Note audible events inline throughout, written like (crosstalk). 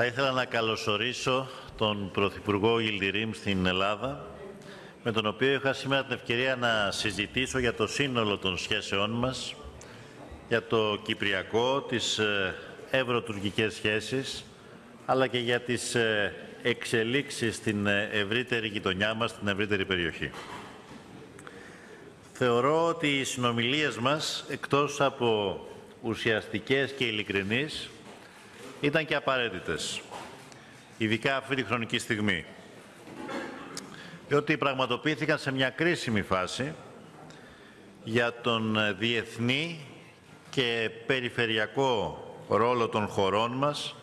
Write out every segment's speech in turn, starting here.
Θα ήθελα να καλωσορίσω τον Πρωθυπουργό Ιλτιρίμ στην Ελλάδα, με τον οποίο είχα σήμερα την ευκαιρία να συζητήσω για το σύνολο των σχέσεών μας, για το Κυπριακό, τις ε, ευρωτουρκικές σχέσεις, αλλά και για τις ε, εξελίξεις στην ε, ευρύτερη γειτονιά μας, στην ευρύτερη περιοχή. Θεωρώ ότι οι συνομιλίες μας, εκτός από ουσιαστικές και ειλικρινείς, ήταν και απαραίτητες, ειδικά αυτή τη χρονική στιγμή. Διότι πραγματοποιήθηκαν σε μια κρίσιμη φάση για τον διεθνή και περιφερειακό ρόλο των χωρών μας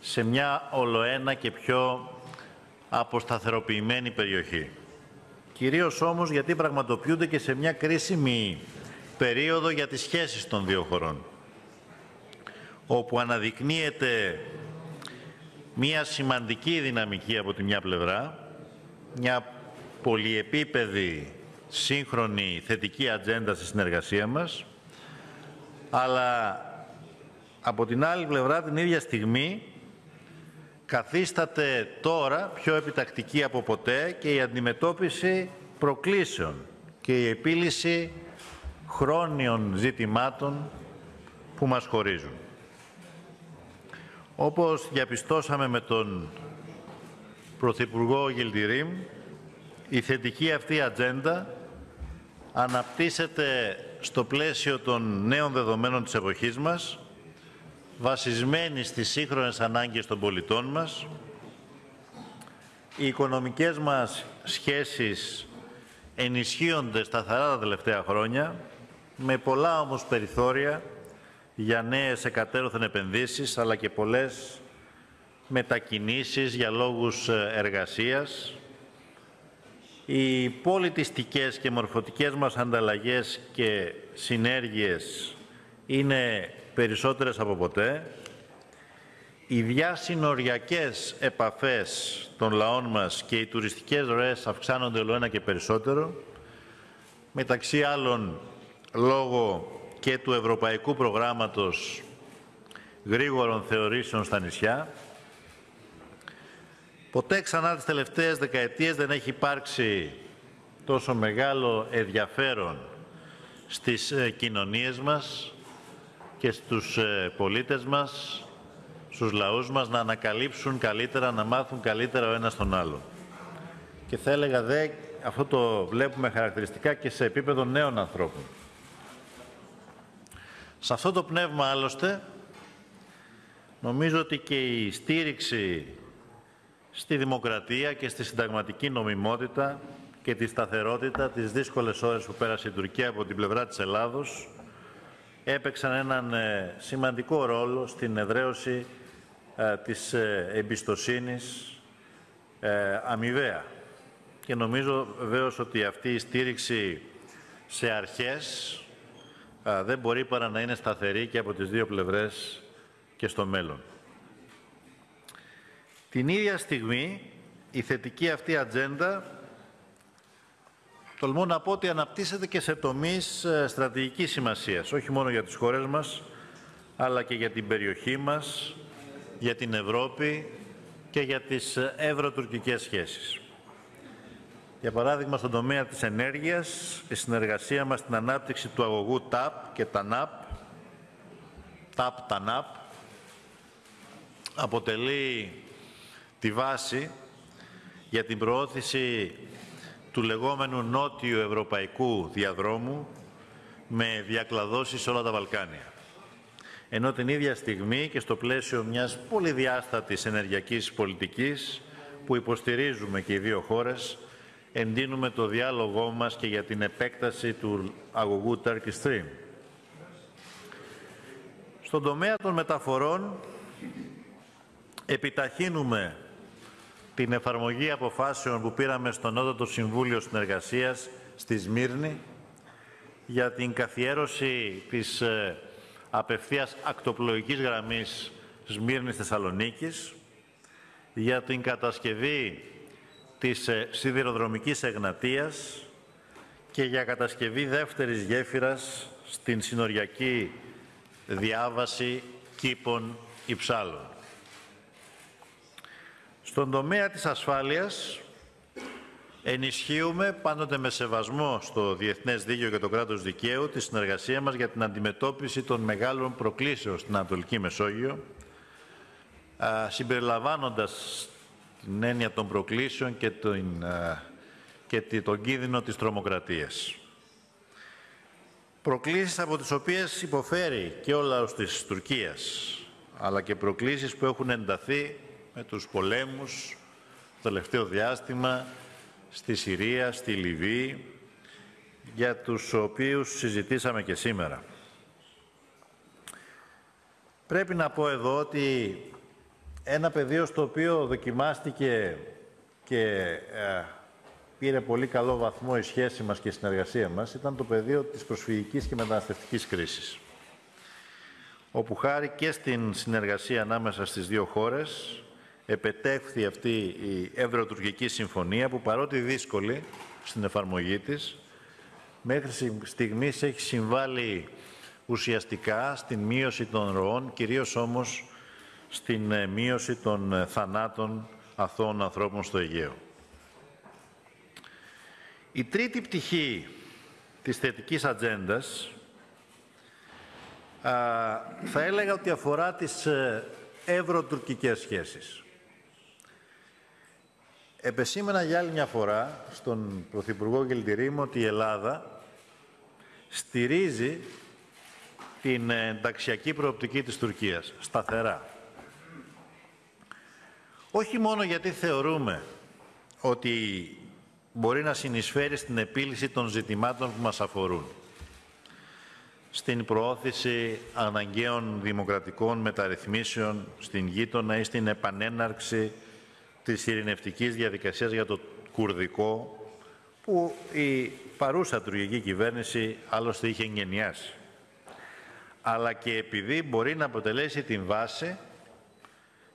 σε μια ολοένα και πιο αποσταθεροποιημένη περιοχή. Κυρίως όμως γιατί πραγματοποιούνται και σε μια κρίσιμη περίοδο για τις σχέσεις των δύο χωρών, όπου αναδεικνύεται μια σημαντική δυναμική από τη μια πλευρά, μια πολυεπίπεδη, σύγχρονη, θετική ατζέντα στη συνεργασία μας, αλλά από την άλλη πλευρά την ίδια στιγμή καθίσταται τώρα πιο επιτακτική από ποτέ και η αντιμετώπιση προκλήσεων και η επίλυση χρόνιων ζητημάτων που μας χωρίζουν. Όπως διαπιστώσαμε με τον Πρωθυπουργό Γιλτιρίμ, η θετική αυτή ατζέντα αναπτύσσεται στο πλαίσιο των νέων δεδομένων της εποχής μας, βασισμένη στις σύγχρονες ανάγκες των πολιτών μας, οι οικονομικές μας σχέσεις ενισχύονται σταθερά τα τελευταία χρόνια, με πολλά όμως περιθώρια για νέες εκατέρωθεν επενδύσεις, αλλά και πολλές μετακινήσεις για λόγους ε, εργασίας. Οι πολιτιστικές και μορφωτικές μας ανταλλαγές και συνέργειες είναι περισσότερες από ποτέ. Οι διασυνοριακές επαφές των λαών μας και οι τουριστικές ροές αυξάνονται όλο ένα και περισσότερο. Μεταξύ άλλων, λόγω και του Ευρωπαϊκού Προγράμματος Γρήγορων Θεωρήσεων στα νησιά. Ποτέ ξανά τις τελευταίες δεκαετίες δεν έχει υπάρξει τόσο μεγάλο ενδιαφέρον στις ε, κοινωνίες μας και στους ε, πολίτες μας, στους λαούς μας να ανακαλύψουν καλύτερα, να μάθουν καλύτερα ο ένας τον άλλο. Και θα έλεγα δε, αυτό το βλέπουμε χαρακτηριστικά και σε επίπεδο νέων ανθρώπων. Σε αυτό το πνεύμα άλλωστε, νομίζω ότι και η στήριξη στη δημοκρατία και στη συνταγματική νομιμότητα και τη σταθερότητα τις δύσκολες ώρες που πέρασε η Τουρκία από την πλευρά της Ελλάδος έπαιξαν έναν ε, σημαντικό ρόλο στην εδραίωση ε, της ε, εμπιστοσύνης αμοιβαία. Και νομίζω βεβαίως ότι αυτή η στήριξη σε αρχές δεν μπορεί παρά να είναι σταθερή και από τις δύο πλευρές και στο μέλλον. Την ίδια στιγμή η θετική αυτή ατζέντα τολμώ να πω ότι αναπτύσσεται και σε τομείς ε, στρατηγικής σημασίας, όχι μόνο για τις χώρες μας, αλλά και για την περιοχή μας, για την Ευρώπη και για τις ε, ευρωτουρκικές σχέσεις. Για παράδειγμα, στον τομέα της ενέργειας, η συνεργασία μας στην ανάπτυξη του αγωγού ΤΑΠ και ΤΑΝΑΠ, ΤΑΠ-ΤΑΝΑΠ, αποτελεί τη βάση για την προώθηση του λεγόμενου νότιου ευρωπαϊκού διαδρόμου με διακλαδώσεις σε όλα τα Βαλκάνια. Ενώ την ίδια στιγμή και στο πλαίσιο μιας πολυδιάστατης ενεργειακής πολιτικής που υποστηρίζουμε και οι δύο χώρες, εντείνουμε το διάλογό μας και για την επέκταση του αγωγού Turkish Stream. Στον τομέα των μεταφορών επιταχύνουμε την εφαρμογή αποφάσεων που πήραμε στο Νότατο Συμβούλιο Συνεργασίας στη Σμύρνη για την καθιέρωση της ε, απευθείας ακτοπλοϊκής γραμμής Σμύρνης-Θεσσαλονίκης, για την κατασκευή της ε, σιδηροδρομικής εγνατίας και για κατασκευή δεύτερης γέφυρας στην συνοριακή διάβαση κήπων υψάλων. Στον τομέα της ασφάλειας ενισχύουμε πάντοτε με σεβασμό στο διεθνές δίκαιο και το κράτος δικαίου τη συνεργασία μας για την αντιμετώπιση των μεγάλων προκλήσεων στην Ανατολική Μεσόγειο, συμπεριλαμβάνοντας την έννοια των προκλήσεων και τον, και τον κίνδυνο της τρομοκρατίας. Προκλήσεις από τις οποίες υποφέρει και ο λαός της Τουρκίας, αλλά και προκλήσεις που έχουν ενταθεί με τους πολέμους το τελευταίο διάστημα στη Συρία, στη Λιβύη, για τους οποίους συζητήσαμε και σήμερα. Πρέπει να πω εδώ ότι ένα πεδίο στο οποίο δοκιμάστηκε και ε, πήρε πολύ καλό βαθμό η σχέση μας και η συνεργασία μας ήταν το πεδίο της προσφυγικής και μεταναστευτικής κρίσης όπου χάρη και στην συνεργασία ανάμεσα στις δύο χώρες επετεύχθη αυτή η Ευρωτουρκική Συμφωνία που παρότι δύσκολη στην εφαρμογή της μέχρι στιγμής έχει συμβάλει ουσιαστικά στην μείωση των ροών, κυρίως όμως στην ε, μείωση των ε, θανάτων αθώων ανθρώπων στο Αιγαίο. Η τρίτη πτυχή της θετικής ατζέντας θα έλεγα ότι αφορά τις ε, ευρωτουρκικές σχέσεις. Επεσήμενα για άλλη μια φορά στον Πρωθυπουργό Γελτηρίμ ότι η Ελλάδα στηρίζει την ενταξιακή προοπτική της Τουρκίας, σταθερά. Όχι μόνο γιατί θεωρούμε ότι μπορεί να συνεισφέρει στην επίλυση των ζητημάτων που μας αφορούν, στην προώθηση αναγκαίων δημοκρατικών μεταρρυθμίσεων στην γείτονα ή στην επανέναρξη της ειρηνευτικής διαδικασίας για το κουρδικό που η παρούσα τουρκική κυβέρνηση άλλωστε είχε εγγενιάσει. Αλλά και επειδή μπορεί να αποτελέσει την βάση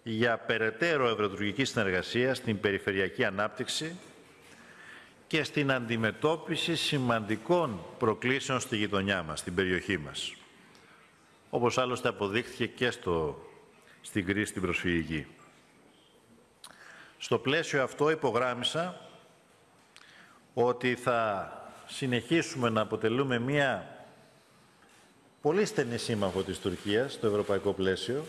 για περαιτέρω ευρωτουρκική συνεργασία στην περιφερειακή ανάπτυξη και στην αντιμετώπιση σημαντικών προκλήσεων στη γειτονιά μας, στην περιοχή μας. Όπως άλλωστε αποδείχθηκε και στο, στην κρίση την προσφυγική. Στο πλαίσιο αυτό υπογράμμισα ότι θα συνεχίσουμε να αποτελούμε μία πολύ στενή σύμμαχο της Τουρκίας στο ευρωπαϊκό πλαίσιο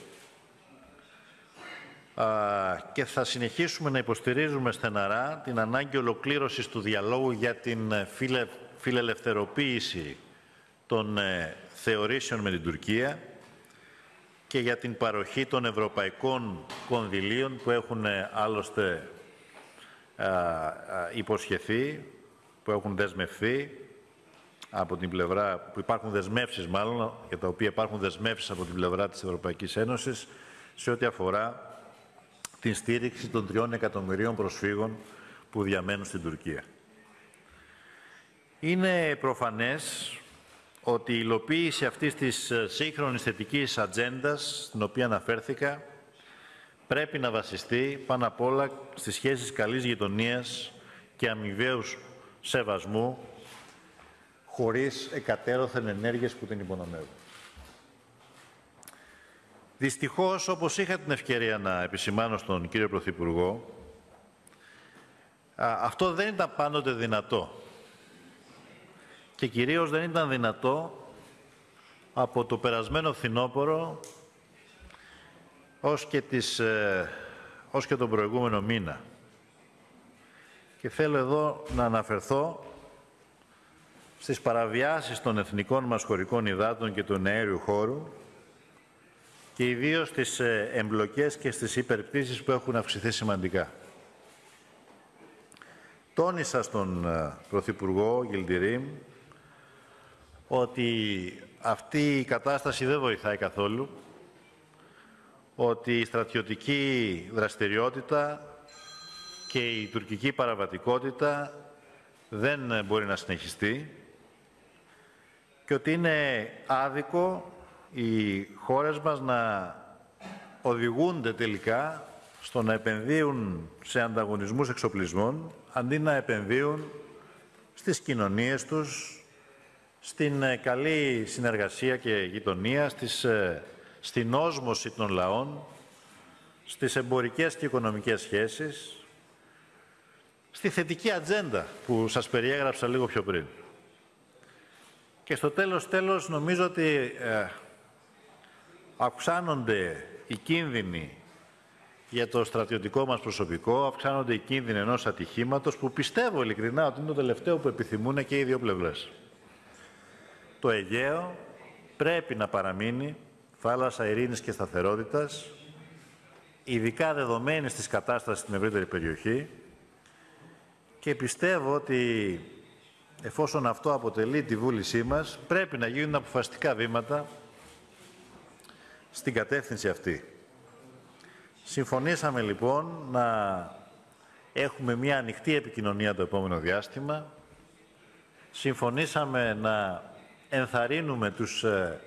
και θα συνεχίσουμε να υποστηρίζουμε στεναρά την ανάγκη ολοκλήρωσης του διαλόγου για την φιλε, φιλελευθεροποίηση των ε, θεωρήσεων με την Τουρκία και για την παροχή των ευρωπαϊκών κονδυλίων που έχουν ε, άλλωστε υποσχεθεί, που έχουν δεσμευθεί από την πλευρά, που υπάρχουν δεσμεύσεις μάλλον, για τα οποία υπάρχουν δεσμεύσεις από την πλευρά της Ευρωπαϊκής Ένωσης σε ό,τι αφορά την στήριξη των τριών εκατομμυρίων προσφύγων που διαμένουν στην Τουρκία. Είναι προφανές ότι η υλοποίηση αυτής της ε, σύγχρονης θετικής ατζέντας, στην οποία αναφέρθηκα, πρέπει να βασιστεί πάνω απ' όλα στις σχέσεις καλής γειτονίας και αμοιβαίους σεβασμού, χωρίς εκατέρωθεν ενέργειες που την υπονομεύουν. Δυστυχώς, όπως είχα την ευκαιρία να επισημάνω στον κύριο Πρωθυπουργό, αυτό δεν ήταν πάντοτε δυνατό. Και κυρίως δεν ήταν δυνατό από το περασμένο φθινόπωρο ως και, τις, ε, ως και τον προηγούμενο μήνα. Και θέλω εδώ να αναφερθώ στις παραβιάσεις των εθνικών μας χωρικών υδάτων και του αέριου χώρου και ιδίως στις ε, εμπλοκές και στις υπερπτήσεις που έχουν αυξηθεί σημαντικά. Τόνισα στον ε, Πρωθυπουργό Γιλντιρίμ ότι αυτή η κατάσταση δεν βοηθάει καθόλου, ότι η στρατιωτική δραστηριότητα και η τουρκική παραβατικότητα δεν μπορεί να συνεχιστεί και ότι είναι άδικο οι χώρες μας να οδηγούνται τελικά στο να επενδύουν σε ανταγωνισμούς εξοπλισμών αντί να επενδύουν στις κοινωνίες τους, στην ε, καλή συνεργασία και γειτονία, στις, ε, στην όσμωση των λαών στις εμπορικές και οικονομικές σχέσεις, στη θετική ατζέντα που σας περιέγραψα λίγο πιο πριν. Και στο τέλος, τέλος, νομίζω ότι ε, αυξάνονται οι κίνδυνοι για το στρατιωτικό μας προσωπικό, αυξάνονται οι κίνδυνοι ενός ατυχήματος που πιστεύω ειλικρινά ότι είναι το τελευταίο που επιθυμούν και οι δύο πλευρές. Το Αιγαίο πρέπει να παραμείνει θάλασσα ειρήνης και σταθερότητας, ειδικά δεδομένη της κατάστασης στην ευρύτερη περιοχή και πιστεύω ότι εφόσον αυτό αποτελεί τη βούλησή μας, πρέπει να γίνουν αποφασιστικά βήματα στην κατεύθυνση αυτή. Συμφωνήσαμε λοιπόν να έχουμε μια ανοιχτή επικοινωνία το επόμενο διάστημα. Συμφωνήσαμε να ενθαρρύνουμε τους ε,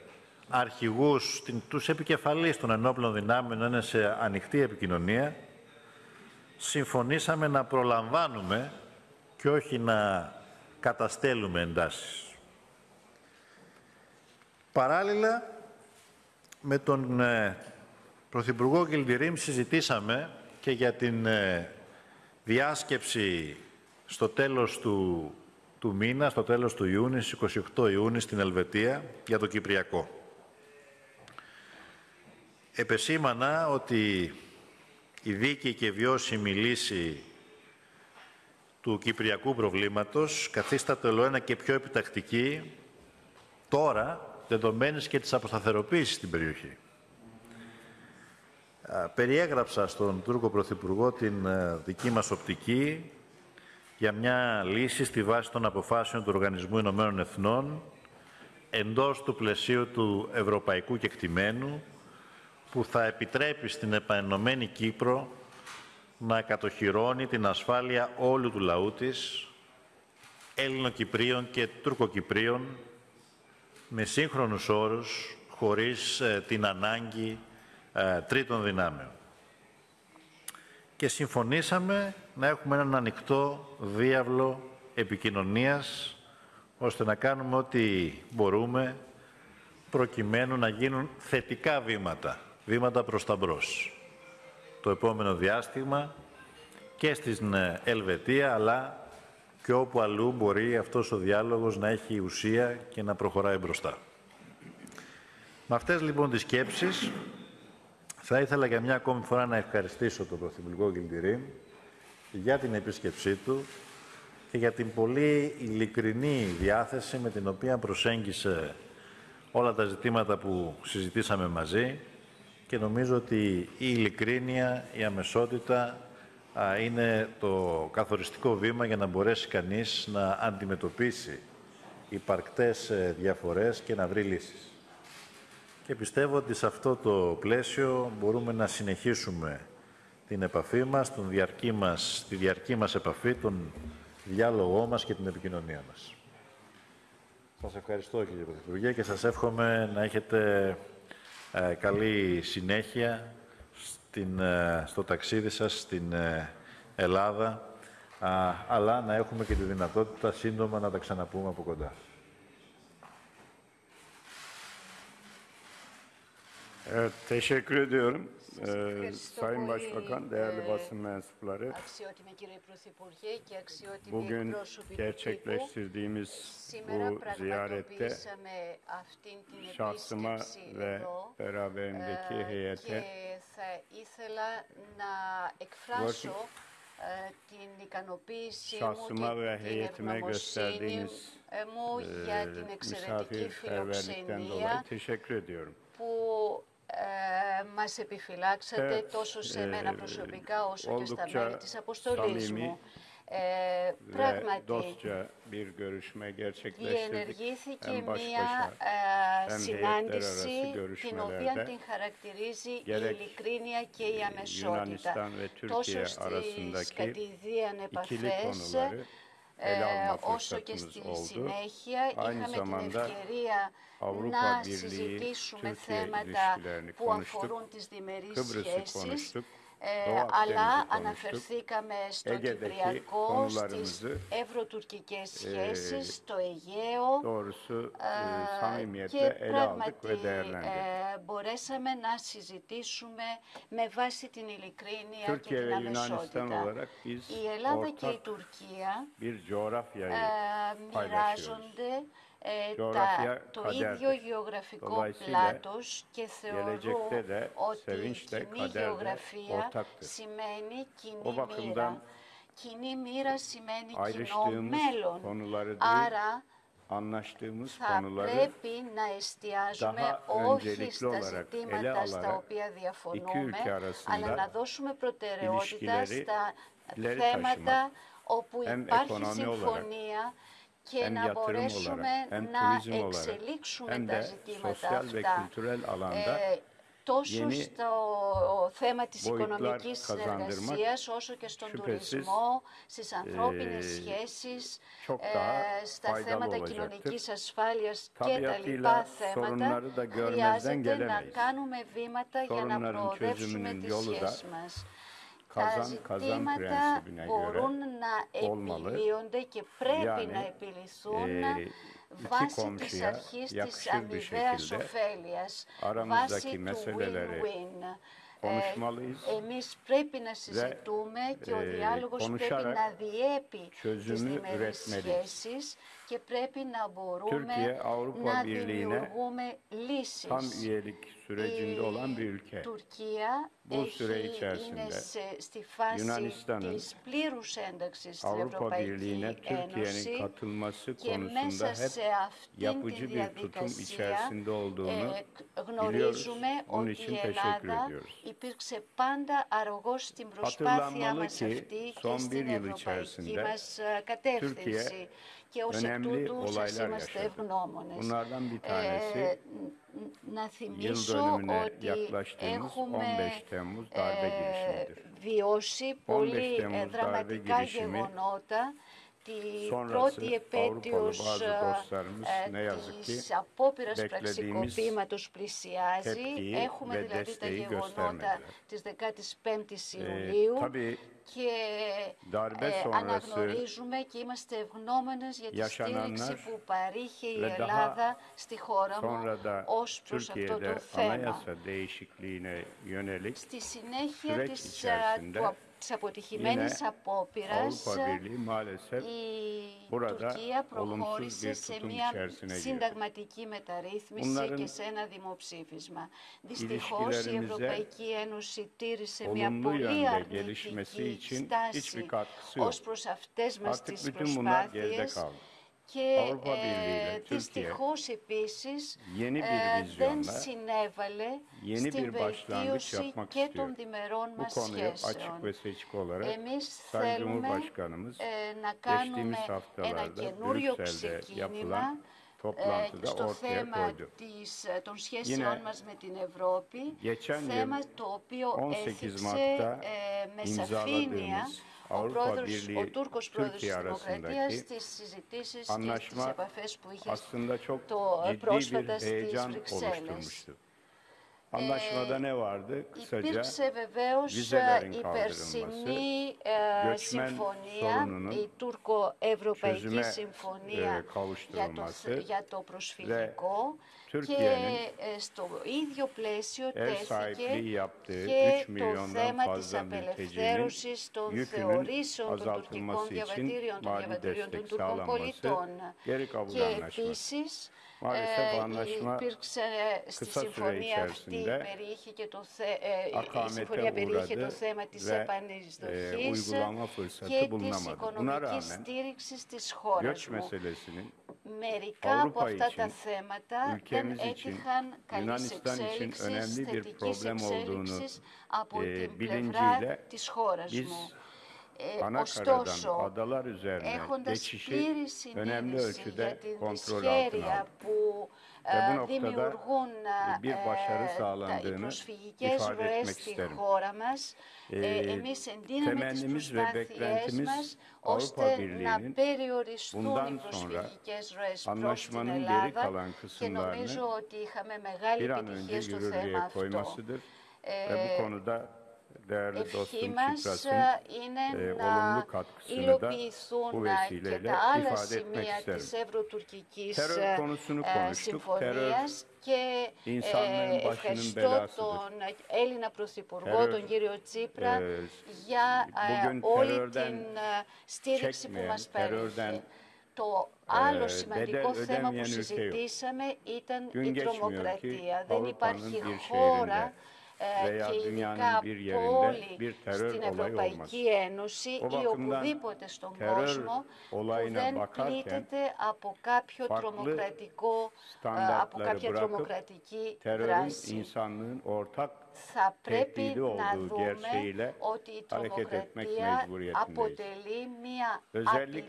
αρχηγούς, τους επικεφαλείς των ενόπλων δυνάμεων να είναι σε ανοιχτή επικοινωνία. Συμφωνήσαμε να προλαμβάνουμε και όχι να καταστέλουμε εντάσεις. Παράλληλα, με τον ε, Πρωθυπουργό Γκυλντιρίμ συζητήσαμε και για την ε, διάσκεψη στο τέλος του, του μήνα, στο τέλος του Ιούνιου, στις 28 Ιούνιου στην Ελβετία, για το Κυπριακό. Επεσήμανα ότι η δίκαιη και βιώσιμη λύση του κυπριακού προβλήματος καθίσταται ολοένα και πιο επιτακτική τώρα, δεδομένης και της αποσταθεροποίησης στην περιοχή. Περιέγραψα στον Τούρκο Πρωθυπουργό την ε, δική μας οπτική για μια λύση στη βάση των αποφάσεων του Οργανισμού Ηνωμένων Εθνών εντός του πλαισίου του ευρωπαϊκού κεκτημένου που θα επιτρέπει στην επανενωμένη Κύπρο να κατοχυρώνει την ασφάλεια όλου του λαού της, Έλληνο-Κυπρίων και Τουρκοκυπρίων, με σύγχρονους όρους, χωρίς ε, την ανάγκη ε, τρίτων δυνάμεων. Και συμφωνήσαμε να έχουμε έναν ανοιχτό διάβλο επικοινωνίας, ώστε να κάνουμε ό,τι μπορούμε προκειμένου να γίνουν θετικά βήματα, βήματα προς τα μπρος το επόμενο διάστημα και στην ε, Ελβετία, αλλά και όπου αλλού μπορεί αυτός ο διάλογος να έχει ουσία και να προχωράει μπροστά. Με αυτές λοιπόν τις σκέψεις θα ήθελα για μια ακόμη φορά να ευχαριστήσω τον Πρωθυπουργό Γκυλτηρή για την επίσκεψή του και για την πολύ ειλικρινή διάθεση με την οποία προσέγγισε όλα τα ζητήματα που συζητήσαμε μαζί και νομίζω ότι η ειλικρίνεια, η αμεσότητα είναι το καθοριστικό βήμα για να μπορέσει κανείς να αντιμετωπίσει υπαρκτές ε, διαφορές και να βρει λύσεις. Και πιστεύω ότι σε αυτό το πλαίσιο μπορούμε να συνεχίσουμε την επαφή μας, τον διαρκή μας, τη διαρκή μας επαφή, τον διάλογό μας και την επικοινωνία μας. Σας ευχαριστώ κύριε Πρωθυπουργέ και σας εύχομαι να έχετε ε, καλή συνέχεια στην, ε, στο ταξίδι σας στην ε, Ελλάδα, αλλά να έχουμε και τη δυνατότητα σύντομα να τα ξαναπούμε από κοντά. Evet, teşekkür ediyorum. Ee, Sayın Başbakan, değerli basın mensupları, bugün gerçekleştirdiğimiz bu ziyarette şahsıma ve beraberindeki heyete την ικανοποίησή şahsıma μου ve και την heyetime ευγνωμοσύνη gösterdiğiniz μου για την εξαιρετική misafirperverlikten dolayı φιλοξενία teşekkür ediyorum. που ε, μας επιφυλάξατε Evet, τόσο σε μένα ε, προσωπικά όσο και στα oldukça μέλη της αποστολής samimi μου. Ε, Ve πράγματι, dostça bir görüşme gerçekleştirdik. διενεργήθηκε Hem baş μία başa ε, hem συνάντηση heyetler την οποία görüşmelerde την χαρακτηρίζει η gerek ειλικρίνεια και η αμεσότητα. Yunanistan ve Τόσο Türkiye στις arasındaki κατηδίαν ikili επαφές, konuları ε, όσο και στη συνέχεια, είχαμε την ευκαιρία να συζητήσουμε θέματα που αφορούν τις διμερείς σχέσεις. Ε, Doğu Akdeniz'i αλλά konuştuk. αναφερθήκαμε στο Ege'deki Κυπριακό, στις konularımızı, ευρωτουρκικές σχέσεις, στο Αιγαίο Doğrusu e, ε, samimiyetle και ele aldık πράγματι ve değerlendirdik. ε, μπορέσαμε να συζητήσουμε με βάση την ειλικρίνεια και Türkiye την ve Yunanistan αμεσότητα. olarak biz Η Ελλάδα και η ortak Τουρκία bir coğrafyayı ε, paylaşıyoruz. μοιράζονται ε, Coğrafya τα, το kaderdir. ίδιο γεωγραφικό Dolayısıyla πλάτος και θεωρώ gelecekte de ότι η sevinç de κοινή kader de γεωγραφία ortaktır. σημαίνει O κοινή bakımdan μοίρα. Κοινή μοίρα σημαίνει κοινό ayrıştığımız μέλλον. konuları değil, Άρα anlaştığımız θα konuları πρέπει να εστιάζουμε daha όχι öncelikli στα olarak ele ζητήματα στα alarak οποία iki διαφωνούμε, ülke arasında αλλά να δώσουμε προτεραιότητα ilişkileri στα ileri θέματα όπου hem υπάρχει ekonomi olarak, συμφωνία και hem να yatırım μπορέσουμε olarak, hem να turizm olarak, εξελίξουμε hem τα de ζητήματα sosyal ve αυτά. kültürel alanda Ε, τόσο yeni στο θέμα της boyutlar οικονομικής kazandırmak συνεργασίας, όσο και στον şüphesiz, τουρισμό, στις ανθρώπινες ε, σχέσεις, çok ε, daha στα faydalı θέματα olacaktır. κοινωνικής ασφάλειας και τα Tabiatıyla λοιπά θέματα, sorunları da görmezden χρειάζεται να gelemeyiz. κάνουμε βήματα για να Sorunların προοδεύσουμε çözümünün τις yolu da σχέσεις μας. Τα kazan kazan ζητήματα prensibine göre μπορούν να olmalı. επιλύονται και πρέπει Yani, να επιληθούν e, βάσει της komşuya αρχής της yakışır bir αμοιβαίας şekilde ωφέλειας, aramızdaki βάσει του meseleleri win-win. konuşmalıyız Ε, εμείς πρέπει να συζητούμε και ο ε, διάλογος πρέπει konuşarak να διέπει τις çözümü διμερείς üretmeliyiz. σχέσεις και πρέπει να μπορούμε Türkiye, Avrupa να Birliği'ne δημιουργούμε λύσεις. tam üyelik sürecinde olan bir ülke. Η Τουρκία μέσα στη φάση της πλήρους ένταξης τη Ευρωπαϊκή Ένωση και μέσα σε αυτή την περίπτωση, γνωρίζουμε ότι η Ευρωπαϊκή Ένωση υπήρξε πάντα αρρωγός στην προσπάθεια μας αυτή και στην πολιτική μας ε, κατεύθυνση. Και ως εκ τούτου, είμαστε ευγνώμονες. Και ε, να θυμίσω ότι έχουμε darbe ε, girişimidir. βιώσει πολύ 15 ε, Temmuz δραματικά darbe girişimi γεγονότα τη sonrası πρώτη Avrupalı επέτειος bazı ε, dostlarımız ε, ne yazık ki της απόπειρας beklediğimiz πραξικοπήματος πλησιάζει. tepkiyi Έχουμε ve δηλαδή τα desteği γεγονότα göstermediler. της 15ης Ee, Ιουλίου tabii και darbe ε, sonrası αναγνωρίζουμε και είμαστε ευγνώμενες για τη yaşananlar στήριξη που παρήχε η ve daha Ελλάδα στη χώρα μου sonra da ως προς αυτό Türkiye'de το θέμα. anayasa değişikliğine yönelik Στη συνέχεια süreç της, α, içerisinde του, α- της αποτυχημένης yine απόπειρας Avrupa Birliği maalesef η burada Τουρκία olumsuz προχώρησε bir σε tutum μια içerisine girdi. συνταγματική μεταρρύθμιση Bunların και σε ένα δημοψήφισμα. Δυστυχώς η ilişkilerimize Ευρωπαϊκή Ένωση τήρησε μια olumlu πολύ yönde gelişmesi αρνητική için στάση hiçbir katkısı yok. ως προς αυτές μας Artık τις bütün bunlar geride προσπάθειες kaldı. Και ε, δυστυχώς, επίσης, αυτό ε, δεν συνέβαλε στην βελτίωση και των διμερών μας σχέσεων. Εμείς θέλουμε ε, να κάνουμε ένα καινούριο ξεκίνημα στο θέμα των σχέσεων μας με την Ευρώπη, θέμα το οποίο έχει με σαφήνεια. Avrupa πρόεδρος, Birliği ο Τούρκος πρόεδρος της Türkiye Δημοκρατίας arasındaki στις συζητήσεις και στις anlaşma επαφές που είχε aslında çok το, ε, ciddi bir πρόσφατα στις heyecan Βρυξέλλες. oluşturmuştu. Anlaşmada ne vardı? Kısaca Υπήρξε βεβαίως vizelerin η kaldırılması, περσινή ε, göçmen συμφωνία, sorununun η τουρκο-ευρωπαϊκή çözüme, συμφωνία ε, για το, kavuşturulması για το προσφυγικό και Türkiye'nin ε, στο ίδιο πλαίσιο ev sahipliği τέθηκε yaptığı και 3 το milyondan θέμα της fazla mültecinin απελευθέρωσης των yükünün θεωρήσεων των τουρκικών azaltılması için διαβατήριων, των mali διαβατήριων των destek Τουρκών sağlanması, πολιτών. geri kabul Και anlaşması. επίσης Maalesef ε, anlaşma υπήρξε στη kısa süre συμφωνία αυτή içerisinde περιείχε και το θε, ε, η akamete συμφωνία περιείχε το uğradı θέμα της ve e, επανεισδοχής uygulama fırsatı και της bulunamadı. Buna οικονομικής rağmen στήριξης της χώρας göç μου. meselesinin Μερικά από Avrupa αυτά için, τα θέματα δεν ülkemiz için, έτυχαν καλής Yunanistan için εξέλιξης, önemli bir θετικής problem olduğunu εξέλιξης από e, την bilinciyle πλευρά της χώρας biz μου. Ε, Ανάκαζαν έρχονται ε, ε, στην ισχύριση των ενέργεια που δημιουργούν τι προσφυγικέ ροές στη χώρα μας, εμείς ενδέχεται να έχουμε την αξία μα, ώστε να περιοριστούν οι προσφυγικέ ρωέ τη χώρα değerli ευχή dostum μας Çipras'ın ε, είναι e, να olumlu katkısını da υλοποιηθούν bu ε, και vesileyle τα άλλα ifade etmek σημεία isterim. της Ευρωτουρκικής Terör ε, konusunu ε, konuştuk. συμφωνίας και insanlığın ε, başının ευχαριστώ belasıdır. τον Έλληνα Πρωθυπουργό, Terör, τον κύριο Τσίπρα, ε, για ε, bugün όλη terörden την ε, στήριξη που çekmeyen, μας terörden, παρέχει. Το άλλο ε, σημαντικό bedel θέμα που ödemeyen ülke yok. συζητήσαμε ήταν Gün η geçmiyor τρομοκρατία. ki Δεν Avrupa'nın υπάρχει bir χώρα şehrinde ε, E, Και ειδικά bir πόλη στην Ευρωπαϊκή olmaz. Ένωση ή οπουδήποτε στον κόσμο δεν πλήττεται από κάποιο τρομοκρατικό, ε, από κάποια τρομοκρατική δράση. Θα πρέπει να δούμε ότι η τρομοκρατία αποτελεί μια απειλή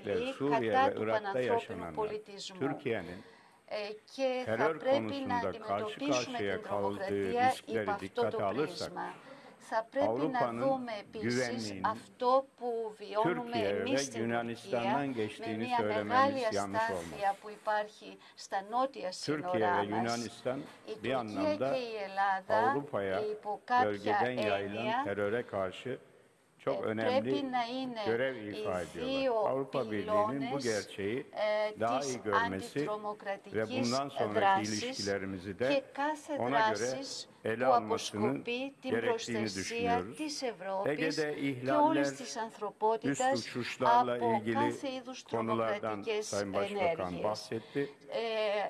κατά του πανανθρώπινου πολιτισμού. Türkiye'nin ε, και θα πρέπει να αντιμετωπίσουμε την τρομοκρατία υπ' αυτό το πρίσμα. Θα πρέπει να δούμε επίσης αυτό που βιώνουμε εμείς στην Τουρκία με μια μεγάλη αστάθεια που υπάρχει στα νότια σύνορά μας. Η Τουρκία και η Ελλάδα υπό κάποια έννοια Πρέπει να είναι η φύση τη αντιτρομοκρατική δράση και κάθε δράση που αποσκοπεί την προστασία τη Ευρώπη και όλη τη ανθρωπότητα και κάθε είδου τρομοκρατικέ επιθέσει.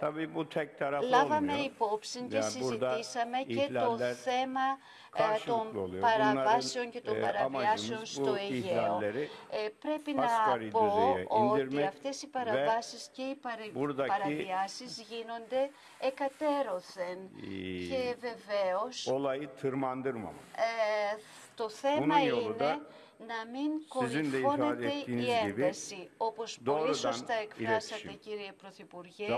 Tabii bu tek taraflı Λάβαμε olmuyor. υπόψη και Yani burada συζητήσαμε και το ihlaller θέμα ε, karşılıklı των oluyor. παραβάσεων και των Bunların, e, παραβιάσεων amacımız στο bu Αιγαίο. ihlalleri Ε, πρέπει να asgari πω düzeye ότι indirmek αυτές οι ve παραβάσεις και οι παρε- buradaki- παραβιάσεις γίνονται εκατέρωθεν. η- Και βεβαίως Olayı tırmandırmamak. ε, το θέμα Bunun yolu είναι da να μην κολληφώνεται η ένταση. Όπως πολύ σωστά εκφράσατε, κύριε Πρωθυπουργέ, η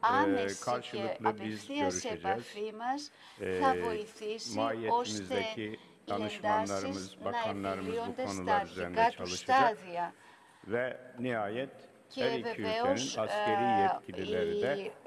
άμεση και απευθείας επαφή μας θα βοηθήσει ώστε οι τάσει να ενισχυθούν στα αρχικά τους στάδια. Και βεβαίως ε, οι περισσότεροι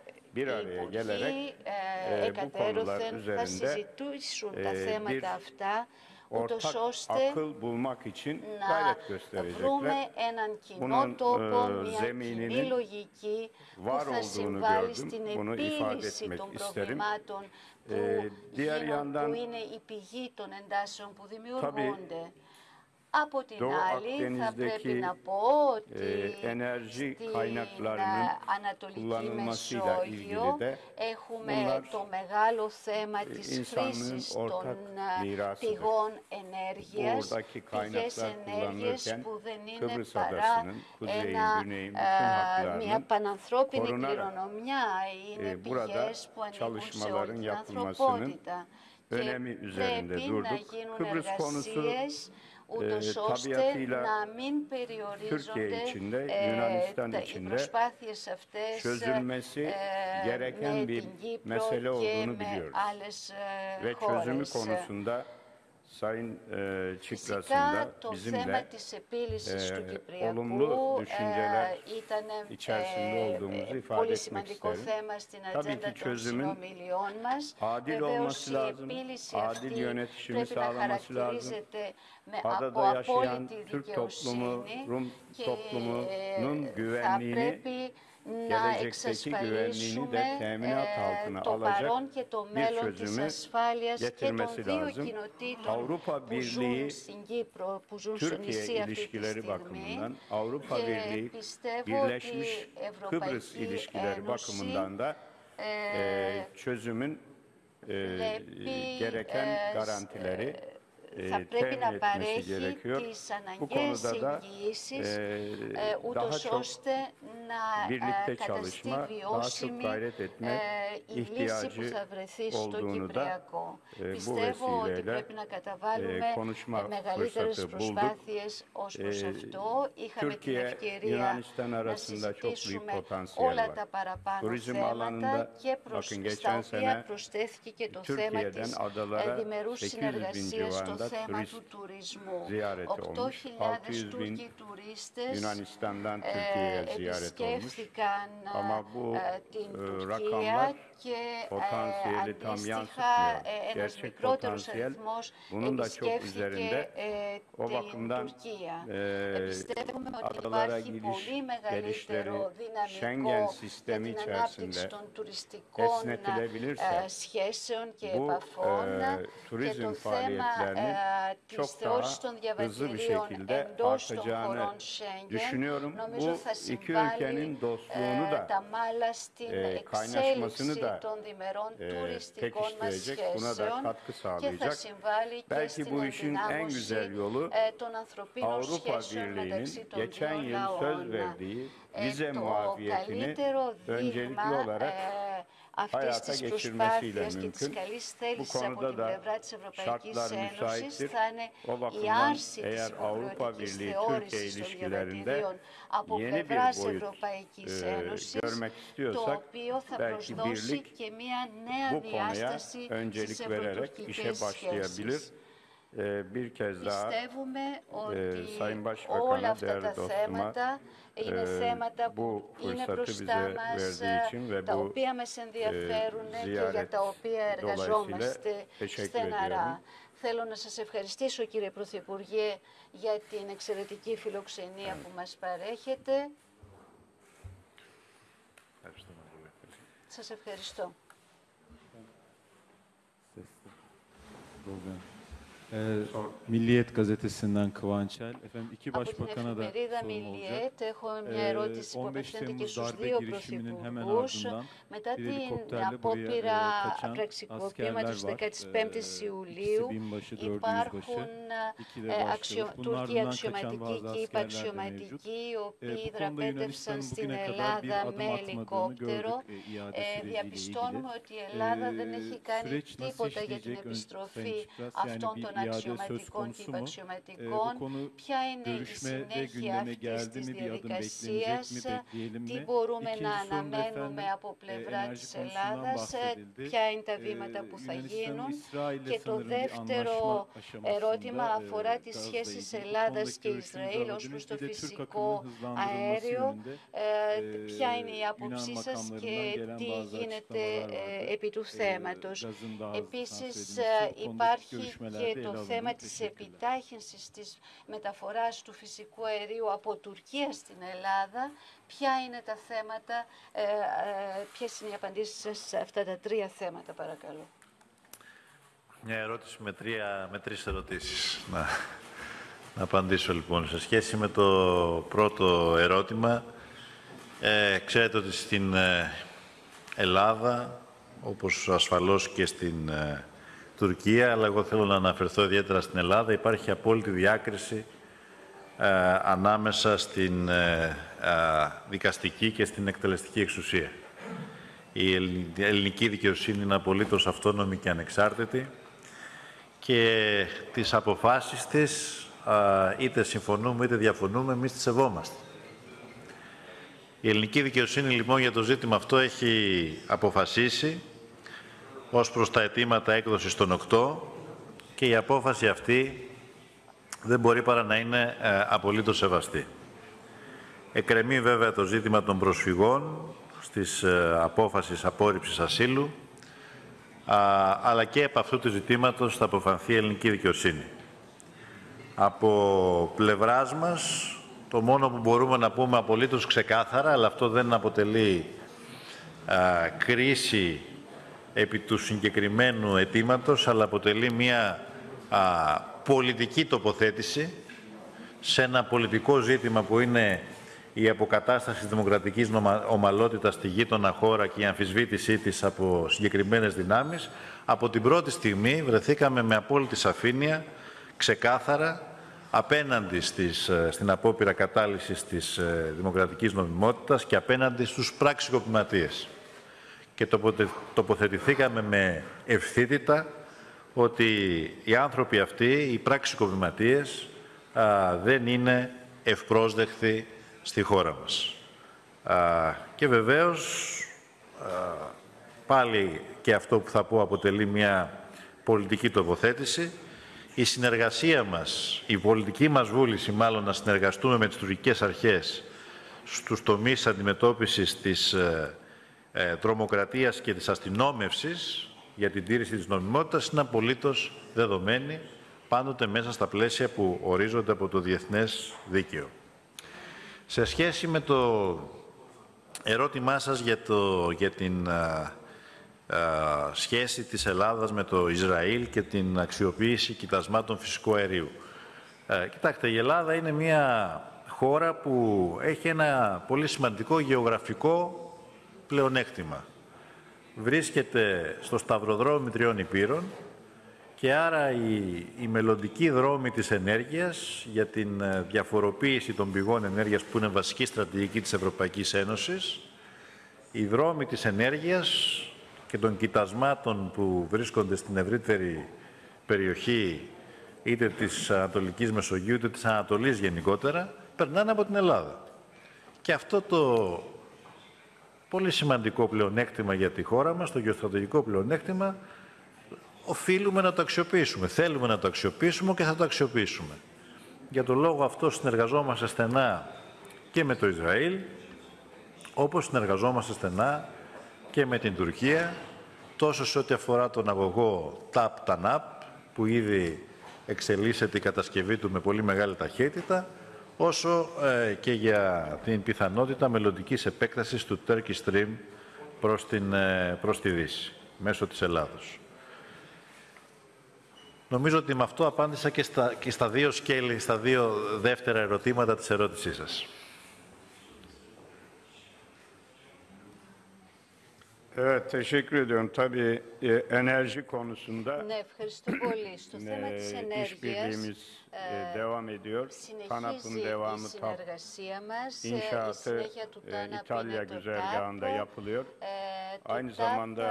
εκατέρωθεν θα συζητούσουν τα θέματα αυτά ούτως ortak ώστε akıl bulmak için να gayret gösterecekler. βρούμε έναν κοινό Bunun, τόπο, ε, μια κοινή zemininin λογική που var θα olduğunu συμβάλλει gördüm. στην Bunu ifade επίλυση etmek των isterim. προβλημάτων που, Ε, diğer γίνον- yandan- που είναι η πηγή των εντάσεων που δημιουργούνται. Από την άλλη θα πρέπει να πω ότι στην ανατολική Μεσόγειο έχουμε το μεγάλο θέμα της χρήσης των ε, πηγών ενέργειας και ενέργειες που δεν είναι. Ε, μια επαναθρόπινη κληρονομιά, είναι επιχείρε που ανέφερε την ασικότητα. Και μπορεί να γίνουν εργασίες e, ώστε tabiatıyla να μην περιορίζονται Türkiye içinde, ε, Yunanistan τα- οι içinde προσπάθειες αυτές çözülmesi ε, gereken με bir την Κύπρο mesele και olduğunu με biliyoruz. άλλες ε, Ve çözümü χώρες. konusunda σε κάτο σεματισμένης επίλυσης του κυπριακού συζητήσεων. Αυτό είναι ένα πολύ σημαντικό θέμα στην αντίληψη των εθνικών μας, μας. Τα θέματα που πρέπει να χαρακτηριστεί με άλλα την πολιτική τουρκικής και της gelecekteki güvenliğini de teminat altına alacak bir çözümü getirmesi lazım. Avrupa Birliği, Türkiye ilişkileri bakımından, Avrupa Birliği, Birleşmiş Kıbrıs ilişkileri bakımından da e, çözümün e, gereken garantileri θα πρέπει temin να etmesi παρέχει gerekiyor. τις Bu αναγκαίες konuda da εγγυήσεις e, ε, daha ούτως çok ώστε να birlikte ε, καταστεί çalışma, daha çok βιώσιμη gayret etme ε, η λύση που ihtiyacı θα βρεθεί στο olduğunu da Κυπριακό. e, bu Πιστεύω ότι vesileyle πρέπει να καταβάλουμε e, konuşma ε, μεγαλύτερες fırsatı bulduk. προσπάθειες ως προς E, αυτό. Είχαμε την Türkiye, ευκαιρία Yunanistan να arasında çok büyük συζητήσουμε potansiyel όλα var. τα παραπάνω Turizm θέματα alanında και προς, bakın στα geçen οποία sene προσθέθηκε το θέμα Türkiye'den της adalara διμερούς 800 bin συνεργασίας στο θέμα του 8.000 Τούρκοι τουρίστες ε, ε, την Τουρκία και ε, αντίστοιχα ε, ένας μικρότερος αριθμός επισκέφθηκε ε, την Τουρκία. Πιστεύουμε ότι υπάρχει πολύ μεγαλύτερο δυναμικό των τουριστικών σχέσεων και επαφών και το θέμα της θεώρησης των διαβατηρίων εντός των χωρών Σέγγεν νομίζω θα συμβάλλει τα μάλα στην εξέλιξη da των διμερών e, τουριστικών μας pekiştirecek, buna da σχέσεων katkı και θα sağlayacak. συμβάλλει και Belki στην bu işin en ενδυνάμωση güzel yolu ε, των ανθρωπίνων Avrupa σχέσεων μεταξύ Birliği'nin των geçen δύο yıl söz λαών. verdiği Ε, vize το muafiyetini καλύτερο öncelikli δείγμα olarak ε, αυτής hayata της geçirmesiyle προσπάθειας και της mümkün. καλής Bu θέλησης από konuda την da πλευρά της Ευρωπαϊκής şartlar Ένωσης müsaittir. θα είναι O η bakımdan άρση της eğer Avrupa υποχρεωτικής Birliği Türkiye θεώρησης των ilişkilerinde διαβατηρίων από yeni bir πλευράς boyut Ευρωπαϊκής e, Ένωσης görmek το istiyorsak οποίο θα belki προσδώσει birlik και μια νέα bu konuya διάσταση στις öncelik vererek işe ευρωτουρκικές başlayabilir. σχέσεις. E, bir kez daha Πιστεύουμε ότι Sayın όλα Başbakan'a, αυτά değerli τα dostuma, θέματα είναι e, θέματα bu που είναι fırsatı μπροστά bize μας, verdiği için ve τα bu οποία μας ενδιαφέρουν και για ziyaret τα οποία εργαζόμαστε teşekkür στεναρά. Θέλω να σας ευχαριστήσω κύριε Πρωθυπουργέ για την εξαιρετική φιλοξενία που μας παρέχετε. Σας ευχαριστώ. Στην εφημερίδα Μιλιέτ, έχω μια ερώτηση που απευθύνεται και στου δύο πρωθυπουργού. Μετά την απόπειρα πραξικοπήματο τη 15η Ιουλίου, υπάρχουν Τούρκοι αξιωματικοί και Υπα-Αξιωματικοί, οι οποίοι δραπέτευσαν στην Ελλάδα με ελικόπτερο. Διαπιστώνουμε ότι η Ελλάδα δεν έχει κάνει τίποτα για την επιστροφή αυτών των ελικόπτερων. Αξιωματικών και υπαξιωματικών. Ποια είναι η συνέχεια αυτής της διαδικασίας, τι μπορούμε να αναμένουμε από πλευρά της Ελλάδας, ε, ποια είναι τα βήματα που θα γίνουν; Και το δεύτερο ερώτημα αφορά τις σχέσεις Ελλάδας και Ισραήλ ως προς το φυσικό αέριο. Ε, ποια είναι η άποψή σας και τι γίνεται ε, επί του θέματος; Επίσης υπάρχει και το το alındı. θέμα της Teşekkürler. επιτάχυνσης της μεταφοράς του φυσικού αερίου από Τουρκία στην Ελλάδα. Ποια είναι τα θέματα, ε, ε, ποιες είναι οι απαντήσεις σας σε αυτά τα τρία θέματα παρακαλώ. Μια ερώτηση με, τρία, με τρεις ερωτήσεις. Να, να απαντήσω λοιπόν. Σε σχέση με το πρώτο ερώτημα, ε, ξέρετε ότι στην ε, Ελλάδα, όπως ασφαλώς και στην ε, Τουρκία, αλλά εγώ θέλω να αναφερθώ ιδιαίτερα στην Ελλάδα, υπάρχει απόλυτη διάκριση ε, ανάμεσα στην ε, ε, δικαστική και στην εκτελεστική εξουσία. Η ελλη- ελληνική δικαιοσύνη είναι απολύτως αυτόνομη και ανεξάρτητη και τις αποφάσεις της, α, είτε συμφωνούμε είτε διαφωνούμε, εμείς τις σεβόμαστε. Η ελληνική δικαιοσύνη λοιπόν για το ζήτημα αυτό έχει αποφασίσει ως προς τα αιτήματα έκδοσης των 8 και η απόφαση αυτή δεν μπορεί παρά να είναι ε, απολύτως σεβαστή. Εκρεμεί βέβαια το ζήτημα των προσφυγών στις ε, απόφασεις απόρριψης ασύλου, α, αλλά και από αυτού του ζητήματος θα αποφανθεί η ελληνική δικαιοσύνη. Από πλευράς μας, το μόνο που μπορούμε να πούμε απολύτως ξεκάθαρα, αλλά αυτό δεν αποτελεί α, κρίση επί του συγκεκριμένου αιτήματος, αλλά αποτελεί μια α, πολιτική τοποθέτηση σε ένα πολιτικό ζήτημα που είναι η αποκατάσταση της δημοκρατικής νομα- ομαλότητας στη γείτονα χώρα και η αμφισβήτησή της από συγκεκριμένες δυνάμεις, από την πρώτη στιγμή βρεθήκαμε με απόλυτη σαφήνεια, ξεκάθαρα, απέναντι στις, ε, στην απόπειρα κατάλυσης της ε, δημοκρατικής νομιμότητας και απέναντι στους πραξικοπηματίες. Και τοποτε- τοποθετηθήκαμε με ευθύτητα ότι οι άνθρωποι αυτοί, οι πραξικοπηματίες, α, δεν είναι ευπρόσδεκτοι στη χώρα μας. Α, και βεβαίως, α, πάλι και αυτό που θα πω αποτελεί μια πολιτική τοποθέτηση η συνεργασία μας, η πολιτική μας βούληση μάλλον να συνεργαστούμε με τις τουρκικές αρχές στους τομείς αντιμετώπισης της ε, ε, τρομοκρατίας και της αστυνόμευσης για την τήρηση της νομιμότητας είναι απολύτως δεδομένη πάντοτε μέσα στα πλαίσια που ορίζονται από το διεθνές δίκαιο. Σε σχέση με το ερώτημά σας για, το, για την α, α, σχέση της Ελλάδας με το Ισραήλ και την αξιοποίηση κοιτασμάτων φυσικού αερίου. Ε, κοιτάξτε, η Ελλάδα είναι μια χώρα που έχει ένα πολύ σημαντικό γεωγραφικό πλεονέκτημα. Βρίσκεται στο σταυροδρόμι τριών υπήρων και άρα η, η μελλοντική δρόμη της ενέργειας για την ε, διαφοροποίηση των πηγών ενέργειας που είναι βασική στρατηγική της Ευρωπαϊκής Ένωσης, η δρόμη της ενέργειας και των κοιτασμάτων που βρίσκονται στην ευρύτερη περιοχή είτε της Ανατολικής Μεσογείου είτε της Ανατολής γενικότερα, περνάνε από την Ελλάδα. Και αυτό το πολύ σημαντικό πλεονέκτημα για τη χώρα μας, το γεωστρατηγικό πλεονέκτημα, οφείλουμε να το αξιοποιήσουμε. Θέλουμε να το αξιοποιήσουμε και θα το αξιοποιήσουμε. Για τον λόγο αυτό συνεργαζόμαστε στενά και με το Ισραήλ, όπως συνεργαζόμαστε στενά και με την Τουρκία, τόσο σε ό,τι αφορά τον αγωγό TAP-TANAP, που ήδη εξελίσσεται η κατασκευή του με πολύ μεγάλη ταχύτητα, όσο ε, και για την πιθανότητα μελλοντικής επέκτασης του Turkish Stream προς, την, ε, προς τη Δύση, μέσω της Ελλάδος. Νομίζω ότι με αυτό απάντησα και στα, και στα δύο σκέλη, στα δύο δεύτερα ερωτήματα της ερώτησής σας. Evet, teşekkür ediyorum. Tabii e, enerji konusunda Ναι, ευχαριστώ πολύ. Στο θέμα της e, ενέργειας işbirliğimiz e, (laughs) devam ediyor. TANAP'ın συνεχίζει η devamı TAP συνεργασία μας. Ε, Η inşaatı συνέχεια του e, TANAP İtalya είναι το güzergahında TAP. yapılıyor. Ε, το Aynı TAP, zamanda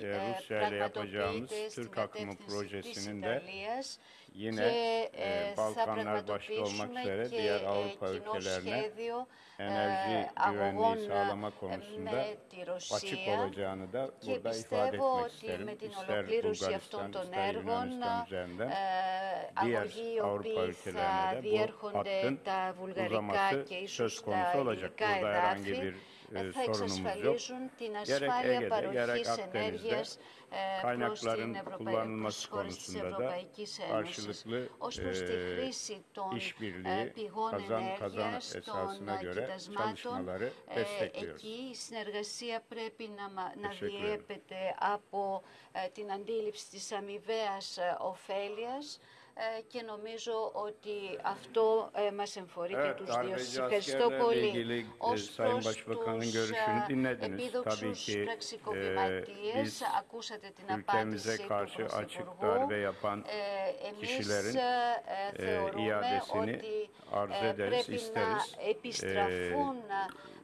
ε, e, Rusya ile yapacağımız πραγματοποιείται στην Türk akımı κατεύθυνση της projesinin de Ιταλίας yine και e, ε, θα Balkanlar başta olmak πραγματοποιήσουμε üzere και diğer ε, Avrupa κοινό ülkelerine σχέδιο enerji ε, güvenliği αγωγών sağlama ε, konusunda με τη açık Ρωσία olacağını da και burada ifade πιστεύω etmek ότι isterim. με την İster ολοκλήρωση αυτών Bulgaristan, των ister έργων Yunanistan üzerinden ε, diğer αγωγοί οι Avrupa οποίοι ülkelerine θα de bu διέρχονται hattın τα βουλγαρικά uzaması και ίσως söz τα konusu olacak. ελληνικά Burada herhangi εδάφη bir ε, e, θα sorunumuz yok. εξασφαλίζουν την Gerek ασφάλεια Ege'de, gerek παροχής Akdeniz'de ενέργειας ε, προς την kaynakların Ευρωπαϊκή kullanılması χώρες της konusunda da Ευρωπαϊκής Ένωσης. karşılıklı Ως προς τη e, χρήση των ε, işbirliği πηγών kazan kazan ενέργειας, των esasına ε, göre κοιτασμάτων, çalışmaları ε, destekliyoruz. εκεί η συνεργασία πρέπει να, μα- να Teşekkür ederim. διέπεται από ε, την αντίληψη της αμοιβαίας ε, ωφέλειας ε, και νομίζω ότι αυτό ε, μας εμφορεί και Evet, τους δύο. darbeci Σας ευχαριστώ askerlerle πολύ. ilgili e, Ως Sayın προς Başbakanın τους görüşünü ε, dinlediniz. Tabii επίδοξους ki e, πραξικοπηματίες, biz ακούσατε την ülkemize απάντηση του karşı açık Πρωθυπουργού. darbe yapan Ε, εμείς kişilerin ε, ε, e, θεωρούμε iadesini ότι arz ε, ederiz, πρέπει isteriz. να επιστραφούν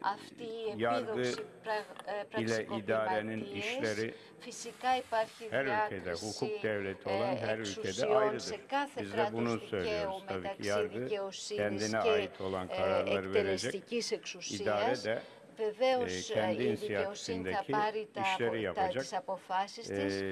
αυτοί οι yargı επίδοξοι πρα- ε, ile idarenin πραξικοπηματίες. işleri Φυσικά υπάρχει her ülkede, διάκριση hukuk devleti ε, olan her ülkede εξουσιών σε ayrıdır. κάθε Biz de bunu κράτος δικαίου söylüyoruz tabii ki. μεταξύ Yargı δικαιοσύνης kendine και ait olan ε, kararları verecek. εκτελεστικής İdare εξουσίας. de Βεβαίως e, ε, kendi η δικαιοσύνη θα inisiyatifindeki πάρει τα, işleri απο- τα, yapacak. τις αποφάσεις της E,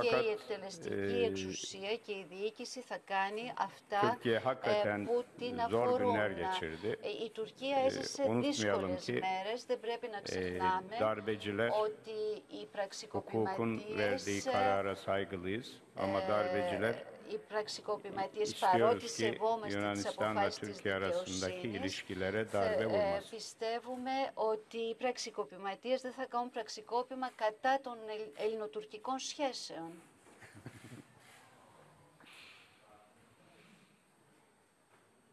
και fakat η εκτελεστική e, εξουσία και η διοίκηση θα κάνει αυτά Türkiye ε, hakikaten που την zor αφορούν. günler geçirdi. Ε, Η Τουρκία Ε, έζησε unutmayalım δύσκολες ki, μέρες, δεν πρέπει να e, ξεχνάμε darbeciler ότι οι hukukun πραξικοπηματίες verdiği karara saygılıyız. Ama darbeciler οι πραξικοπηματίες istiyoruz παρότι ki σεβόμαστε τις Yunanistan'la αποφάσεις της Türkiye arasındaki δικαιοσύνης ilişkilere θε- darbe ε, vurmasın. πιστεύουμε ότι οι πραξικοπηματίες δεν θα κάνουν πραξικόπημα κατά των ελλ- ελληνοτουρκικών σχέσεων.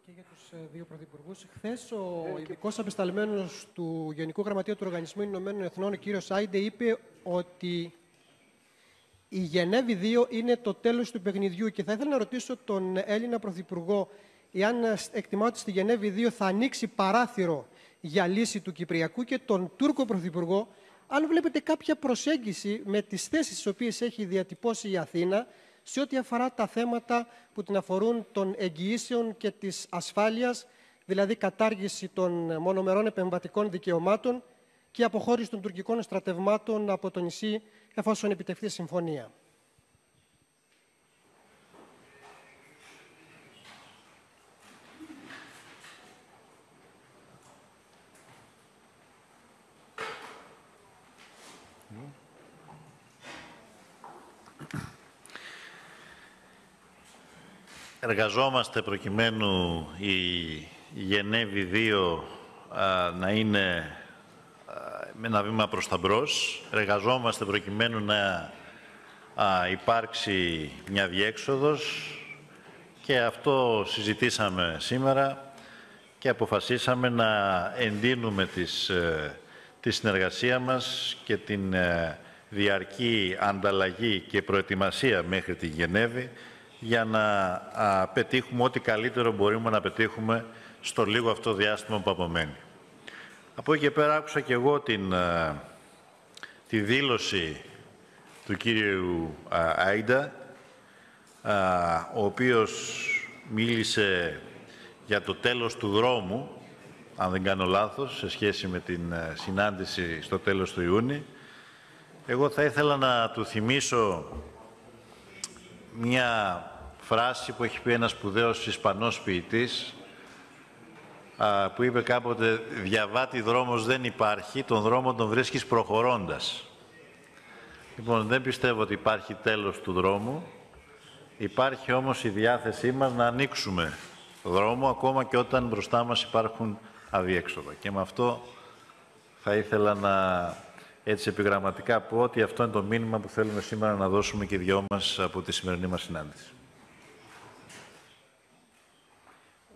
Και για τους ε, δύο πρωθυπουργούς. Χθες ο ειδικός απεσταλμένος του Γενικού Γραμματείου του Οργανισμού Ηνωμένων Εθνών, ο κύριος Σάιντε, είπε ότι η Γενέβη 2 είναι το τέλος του παιχνιδιού και θα ήθελα να ρωτήσω τον Έλληνα Πρωθυπουργό εάν ε, εκτιμά ότι στη Γενέβη 2 θα ανοίξει παράθυρο για λύση του Κυπριακού και τον Τούρκο Πρωθυπουργό. Αν βλέπετε κάποια προσέγγιση με τις θέσεις τις οποίες έχει διατυπώσει η Αθήνα σε ό,τι αφορά τα θέματα που την αφορούν των εγγυήσεων και της ασφάλειας, δηλαδή κατάργηση των μονομερών επεμβατικών δικαιωμάτων και αποχώρηση των τουρκικών στρατευμάτων από το νησί εφόσον επιτευχθεί συμφωνία. Εργαζόμαστε προκειμένου η Γενέβη 2 να είναι με ένα βήμα προς τα μπρος. Εργαζόμαστε προκειμένου να α, υπάρξει μια διέξοδος και αυτό συζητήσαμε σήμερα και αποφασίσαμε να εντείνουμε τις, ε, τη συνεργασία μας και την ε, διαρκή ανταλλαγή και προετοιμασία μέχρι τη Γενέβη για να α, πετύχουμε ό,τι καλύτερο μπορούμε να πετύχουμε στο λίγο αυτό διάστημα που απομένει. Από εκεί και πέρα άκουσα και εγώ την, α, τη δήλωση του κύριου α, Άιντα, α, ο οποίος μίλησε για το τέλος του δρόμου, αν δεν κάνω λάθος, σε σχέση με την ε, συνάντηση στο τέλος του Ιούνιου. Εγώ θα ήθελα να του θυμίσω μια φράση που έχει πει ένας σπουδαίος Ισπανός ποιητής, α, που είπε κάποτε «Διαβάτη δρόμος δεν υπάρχει, τον δρόμο τον βρίσκεις προχωρώντας». Λοιπόν, δεν πιστεύω ότι υπάρχει τέλος του δρόμου. Υπάρχει όμως η διάθεσή μας να ανοίξουμε δρόμο, ακόμα και όταν μπροστά μας υπάρχουν αδιέξοδα. Και με αυτό θα ήθελα να έτσι επιγραμματικά πω ότι αυτό είναι το μήνυμα που θέλουμε σήμερα να δώσουμε και οι δυο μας από τη σημερινή μας συνάντηση.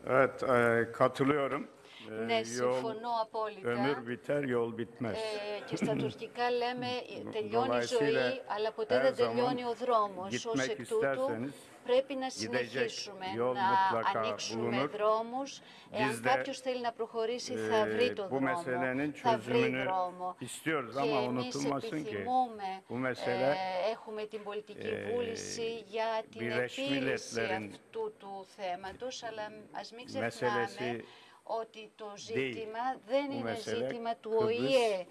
Evet, e, katılıyorum. E, Ναι, yol, συμφωνώ απόλυτα. ömür biter, yol bitmez. Ε, και στα τουρκικά λέμε ε, τελειώνει η Dolayısıyla ζωή, αλλά ποτέ her δεν zaman τελειώνει ο δρόμος. Ως gitmek εκ τούτου isterseniz πρέπει να gidecek συνεχίσουμε, yol να mutlaka ανοίξουμε bulunur. δρόμους. Εάν Biz de, κάποιος θέλει να προχωρήσει θα e, βρει το bu δρόμο, meselenin θα βρει çözümünü δρόμο. istiyoruz Και ama εμείς unutulmasın ki επιθυμούμε, bu mesele ε, έχουμε την πολιτική ε, βούληση για την Birleşmiş επίλυση Milletler'in αυτού του θέματος, αλλά ας μην meselesi ξεχνάμε ότι το ζήτημα δεν Bu είναι mesele ζήτημα του Kıbrıs, ΟΗΕ.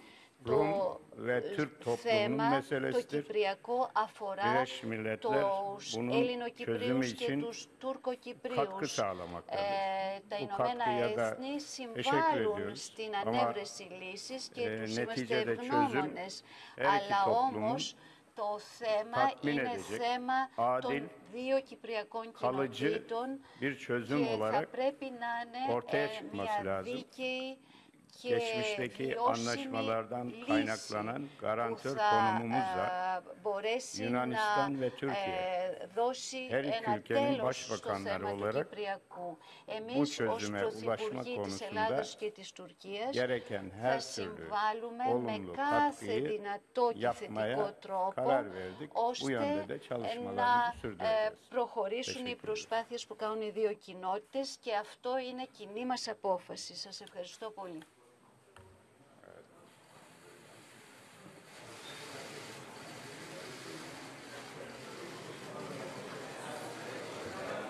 Rum Το ve Türk toplumunun θέμα, το meselesidir. κυπριακό αφορά Birleşmiş Milletler τους bunun Ελληνοκυπρίους çözümü και için τους Τουρκοκυπρίους. katkı sağlamaktadır. Ε, τα Bu Ηνωμένα katkıya da Έθνη teşekkür συμβάλλουν ediyoruz. στην Ama, ανέβρεση λύσης και e, τους είμαστε neticede çözüm ευγνώμονες. her iki Αλλά toplumun όμως το θέμα tatmin είναι edecek, θέμα των adil, δύο κυπριακών kalıcı κοινοτήτων bir çözüm και θα olarak πρέπει να είναι ortaya ε, çıkması μια lazım. δίκαιη και geçmişteki βιώσιμη anlaşmalardan λύση kaynaklanan που garantör θα konumumuzla ε, μπορέσει Yunanistan να ve Türkiye, ε, δώσει her iki ένα ülkenin τέλος στο başbakanları θέμα του olarak Κυπριακού. bu Εμείς ως çözüme ulaşma Πρωθυπουργοί της konusunda Ελλάδος και της Τουρκίας gereken θα her türlü συμβάλλουμε με olumlu κάθε katkıyı δυνατό και θετικό yapmaya τρόπο karar verdik. Bu ώστε yönde de ε, çalışmalarımızı να ε, sürdüreceğiz. προχωρήσουν οι Teşekkür ederim. προσπάθειες που κάνουν οι δύο κοινότητες και αυτό είναι κοινή μας απόφαση. Σας ευχαριστώ πολύ.